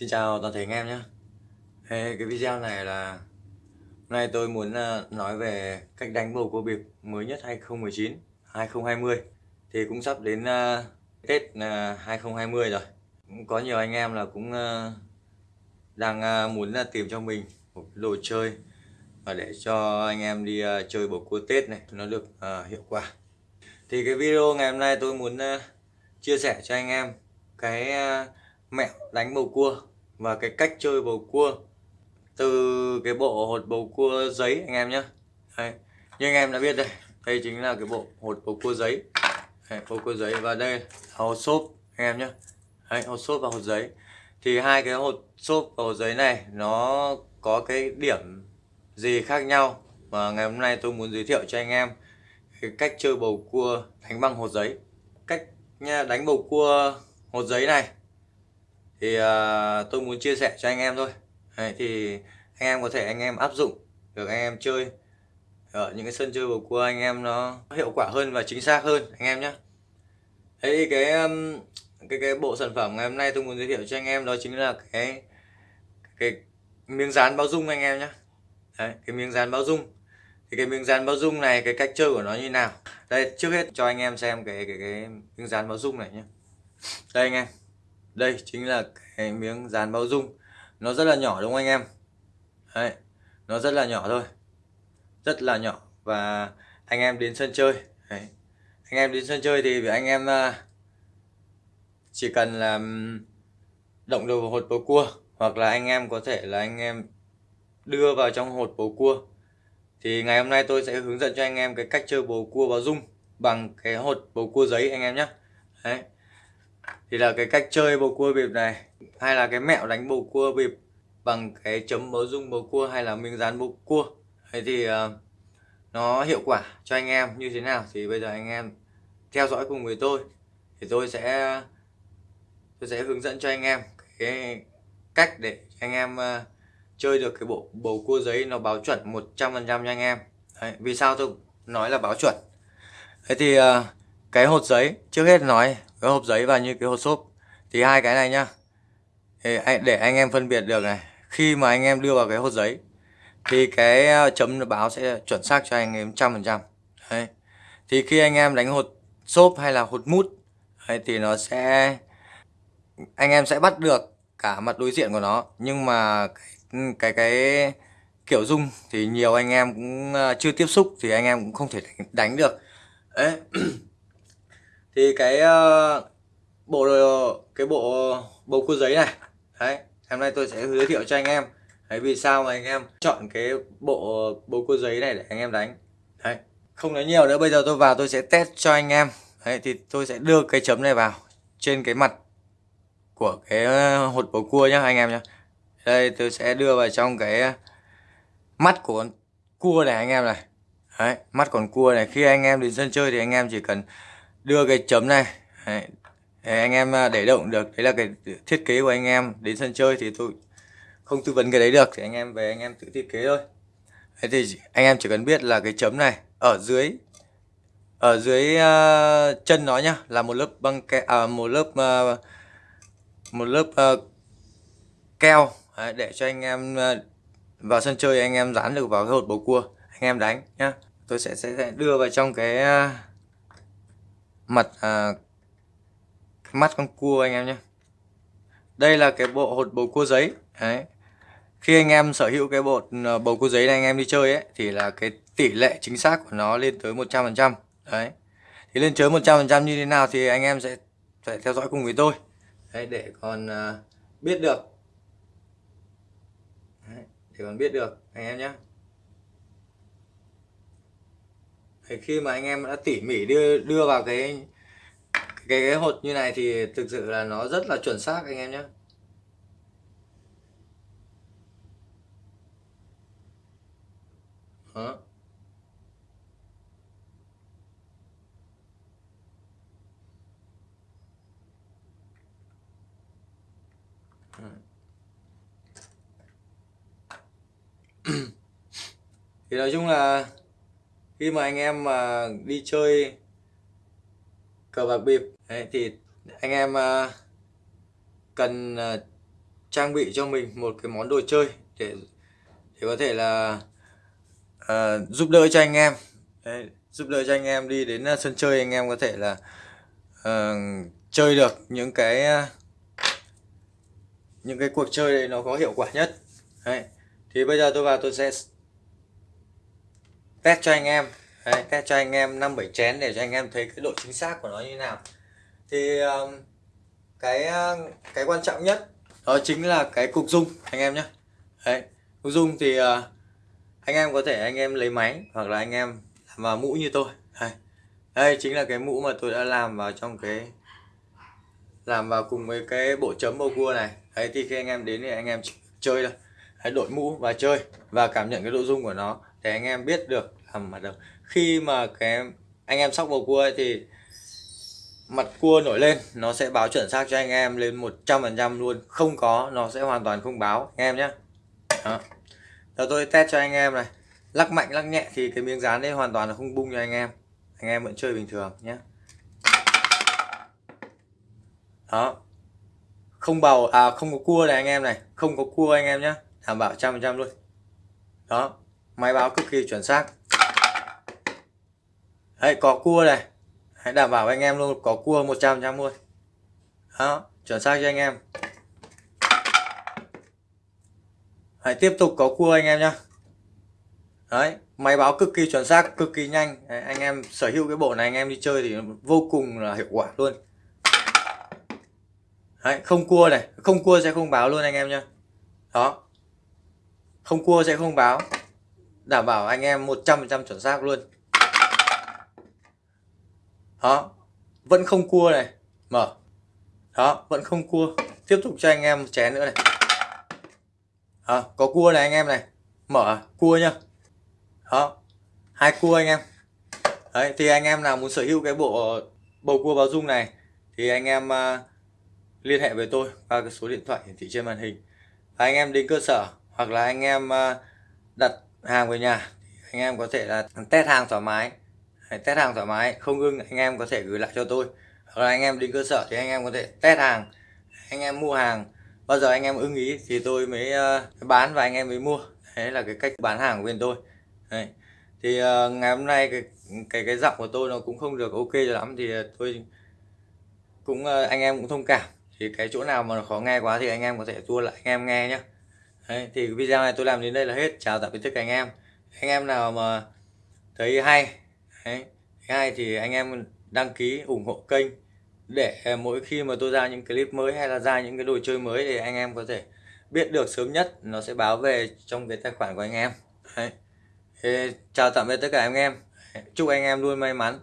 Xin chào toàn thể anh em nhé. Hey, Cái video này là Hôm nay tôi muốn ờ, nói về cách đánh bầu cua bịp mới nhất 2019 2020 Thì cũng sắp đến uh, Tết ờ, uh, 2020 rồi. Cũng Có nhiều anh em là cũng uh, đang uh, muốn uh, tìm cho mình một đồ chơi và để cho anh em đi uh, chơi bầu cua Tết này nó được uh, hiệu quả. Thì cái video ngày hôm nay tôi muốn uh, chia sẻ cho anh em cái uh, mẹo đánh bầu cua và cái cách chơi bầu cua từ cái bộ hột bầu cua giấy anh em nhé như anh em đã biết đây đây chính là cái bộ hột bầu cua giấy. Đấy, bầu cua giấy và đây là hột xốp anh em nhé hột xốp và hột giấy. Thì hai cái hột xốp và hột giấy này nó có cái điểm gì khác nhau? Và ngày hôm nay tôi muốn giới thiệu cho anh em cái cách chơi bầu cua đánh bằng hột giấy. Cách nha đánh bầu cua hột giấy này thì uh, tôi muốn chia sẻ cho anh em thôi. Đấy, thì anh em có thể anh em áp dụng được anh em chơi ở những cái sân chơi bầu cua anh em nó hiệu quả hơn và chính xác hơn anh em nhé Đấy cái cái cái bộ sản phẩm ngày hôm nay tôi muốn giới thiệu cho anh em đó chính là cái cái miếng dán bao dung anh em nhé Đấy, cái miếng dán bao dung. Thì cái miếng dán bao dung này cái cách chơi của nó như nào? Đây trước hết cho anh em xem cái cái cái miếng dán bao dung này nhé đây anh em đây chính là cái miếng dán bao dung. Nó rất là nhỏ đúng không anh em? Đấy, nó rất là nhỏ thôi. Rất là nhỏ. Và anh em đến sân chơi. Đấy. anh em đến sân chơi thì anh em à, chỉ cần là động đầu vào hột bầu cua hoặc là anh em có thể là anh em đưa vào trong hột bầu cua thì ngày hôm nay tôi sẽ hướng dẫn cho anh em cái cách chơi bầu cua báo dung bằng cái hột bầu cua giấy anh em nhé Đấy thì là cái cách chơi bầu cua bịp này hay là cái mẹo đánh bầu cua bịp bằng cái chấm bấu dung bầu cua hay là miếng dán bầu cua. Thế thì uh, nó hiệu quả cho anh em như thế nào thì bây giờ anh em theo dõi cùng với tôi. Thì tôi sẽ tôi sẽ hướng dẫn cho anh em cái cách để anh em uh, chơi được cái bộ bầu cua giấy nó báo chuẩn 100% cho anh em. Đấy, vì sao tôi nói là báo chuẩn? Thế thì uh, cái hột giấy trước hết nói cái hộp giấy và như cái hộp xốp. Thì hai cái này nhá. Để anh em phân biệt được này. Khi mà anh em đưa vào cái hộp giấy thì cái ờ, chấm báo sẽ chuẩn xác cho anh em trăm phần trăm. Thì khi anh em đánh hột xốp hay là hột mút đấy, thì nó sẽ anh em sẽ bắt được cả mặt đối diện của nó. Nhưng mà cái cái, cái kiểu dung thì nhiều anh em cũng ờ, chưa tiếp xúc thì anh em cũng không thể đánh, đánh được. Đấy. thì cái uh, bộ cái bộ bầu cua giấy này đấy hôm nay tôi sẽ giới thiệu cho anh em. Đấy vì sao mà anh em chọn cái bộ bầu cua giấy này để anh em đánh. Đấy không nói nhiều nữa bây giờ tôi vào tôi sẽ test cho anh em. Đấy thì tôi sẽ đưa cái chấm này vào trên cái mặt của cái ờ, hột bầu cua nhá anh em nhá. Đây tôi sẽ đưa vào trong cái mắt của con cua này anh em này. Đấy mắt con cua này khi anh em đến sân chơi thì anh em chỉ cần đưa cái chấm này. Đấy, anh em à, để động được. Đấy là cái thiết kế của anh em. Đến sân chơi thì tôi không tư vấn cái đấy được. Thì anh em về anh em tự thiết kế thôi. Thế thì anh em chỉ cần biết là cái chấm này ở dưới ở dưới uh, chân nó nhá là một lớp băng ke à, một lớp uh, một lớp uh, keo. Đấy, để cho anh em uh, vào sân chơi anh em dán được vào cái hột bầu cua anh em đánh nhá. Tôi sẽ sẽ đưa vào trong cái uh, mặt à, mắt con cua anh em nhé. Đây là cái bộ hột bầu cua giấy. Đấy. Khi anh em sở hữu cái bộ à, bầu cua giấy này anh em đi chơi ấy thì là cái tỷ lệ chính xác của nó lên tới 100% đấy. Thì lên tới 100% như thế nào thì anh em sẽ phải theo dõi cùng với tôi. Đấy, để còn uh, biết được. Đấy, để còn biết được anh em nhé. Thì khi mà anh em đã tỉ mỉ đưa đưa vào cái cái, cái hột như này thì thực sự là nó rất là chuẩn xác anh em nhé Đó. thì nói chung là khi mà anh em mà đi chơi cờ bạc bịp ấy, thì anh em uh, cần uh, trang bị cho mình một cái món đồ chơi để để có thể là uh, giúp đỡ cho anh em Đấy, giúp đỡ cho anh em đi đến uh, sân chơi anh em có thể là uh, chơi được những cái uh, những cái cuộc chơi này nó có hiệu quả nhất Đấy. thì bây giờ tôi vào tôi sẽ test cho anh em. Đấy, test cho anh em năm bảy chén để cho anh em thấy cái độ chính xác của nó như thế nào. Thì um, cái uh, cái quan trọng nhất đó chính là cái cục dung anh em nhé Đấy, cục dung thì uh, anh em có thể anh em lấy máy hoặc là anh em làm vào mũ như tôi. Đây đây chính là cái mũ mà tôi đã làm vào trong cái làm vào cùng với cái bộ chấm bầu cua này. Đấy thì khi anh em đến thì anh em chơi thôi. Hãy đội mũ và chơi và cảm nhận cái độ dung của nó để anh em biết được làm mặt đầu khi mà cái anh em sóc bầu cua ấy thì mặt cua nổi lên, nó sẽ báo chuẩn xác cho anh em lên 100% luôn. Không có, nó sẽ hoàn toàn không báo. Anh em nhé đó. Giờ tôi test cho anh em này. Lắc mạnh, lắc nhẹ thì cái miếng dán đấy hoàn toàn là không bung cho anh em. Anh em vẫn chơi bình thường nhé đó. Không bầu à không có cua này anh em này. Không có cua anh em nhé đảm bảo trăm phần trăm luôn. Đó máy báo cực kỳ chuẩn xác. Đấy có cua này. Hãy đảm bảo anh em luôn có cua 100 trăm luôn đó chuẩn xác cho anh em. Hãy tiếp tục có cua anh em nhé đấy máy báo cực kỳ chuẩn xác cực kỳ nhanh. Đấy, anh em sở hữu cái bộ này anh em đi chơi thì vô cùng là hiệu quả luôn. Đấy không cua này. Không cua sẽ không báo luôn anh em nhé đó. Không cua sẽ không báo đảm bảo anh em 100% chuẩn xác luôn. Đó vẫn không cua này. Mở. Đó vẫn không cua. Tiếp tục cho anh em chén nữa này. Đó, có cua này anh em này. Mở cua nhá. Đó hai cua anh em. Đấy thì anh em nào muốn sở hữu cái bộ bầu cua báo dung này thì anh em uh, liên hệ với tôi qua cái số điện thoại hiển thị trên màn hình. Và anh em đến cơ sở hoặc là anh em uh, đặt hàng về nhà anh em có thể là test hàng thoải mái. Test hàng thoải mái không ưng anh em có thể gửi lại cho tôi. Hoặc là anh em đến cơ sở thì anh em có thể test hàng. Anh em mua hàng bao giờ anh em ưng ý thì tôi mới uh, bán và anh em mới mua. Đấy là cái cách bán hàng của bên tôi. Đấy. thì uh, ngày hôm nay cái cái cái giọng của tôi nó cũng không được ok cho lắm thì tôi cũng uh, anh em cũng thông cảm. Thì cái chỗ nào mà khó nghe quá thì anh em có thể tua lại anh em nghe nhé đấy, thì video này tôi làm đến đây là hết. Chào tạm biệt tất cả anh em. Anh em nào mà thấy hay đấy, hay thì anh em đăng ký ủng hộ kênh để à, mỗi khi mà tôi ra những clip mới hay là ra những cái đồ chơi mới thì anh em có thể biết được sớm nhất nó sẽ báo về trong cái tài khoản của anh em. Đấy. Thế, chào tạm biệt tất cả anh em. Chúc anh em luôn may mắn.